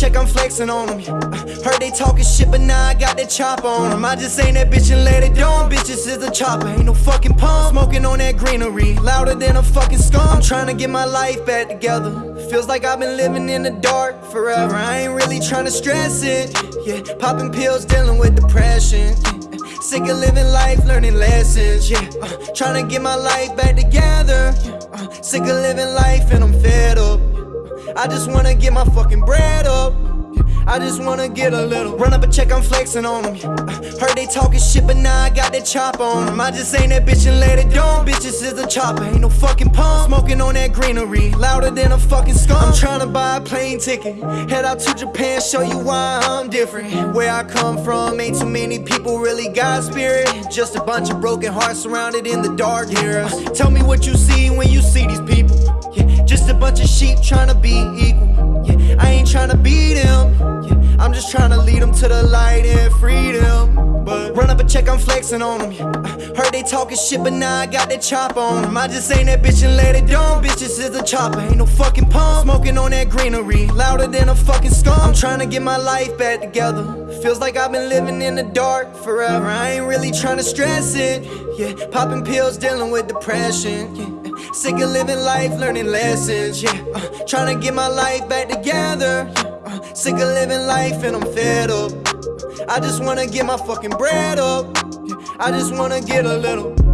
check, I'm flexing on them. Uh, heard they talking shit, but now I got that chopper on them. I just ain't that bitch and let it down. Bitches is a chopper, ain't no fucking pump. Smoking on that greenery, louder than a fucking skunk. I'm trying to get my life back together. Feels like I've been living in the dark forever. I ain't really trying to stress it. Yeah, popping pills, dealing with depression. Yeah. Sick of living life, learning lessons. Yeah, uh, trying to get my life back together. Uh, sick of living life and I'm fed up. I just wanna get my fucking bread up. I just wanna get a little Run up a check, I'm flexing on them uh, Heard they talking shit, but now I got that chopper on them I just ain't that bitch and let it down Bitches is a chopper, ain't no fucking pump. Smoking on that greenery, louder than a fucking skunk. I'm trying to buy a plane ticket Head out to Japan, show you why I'm different. Where I come from, ain't too many people really got spirit. Just a bunch of broken hearts surrounded in the dark era. Tell me what you see when you see trying to be equal yeah, I ain't trying to be them I'm just trying to lead them to the light and freedom. But run up a check, I'm flexing on them. Uh, heard they talking shit, but now I got that chopper on them. I just ain't that bitch and let it down. Bitches is a chopper, ain't no fucking pump. Smoking on that greenery, louder than a fucking skunk. I'm trying to get my life back together. Feels like I've been living in the dark forever. I ain't really trying to stress it. Yeah, popping pills, dealing with depression. Yeah. Sick of living life, learning lessons. Yeah, uh, trying to get my life back together. Yeah. Sick of living life and I'm fed up. I just wanna get my fucking bread up. yeah. I just wanna get a little.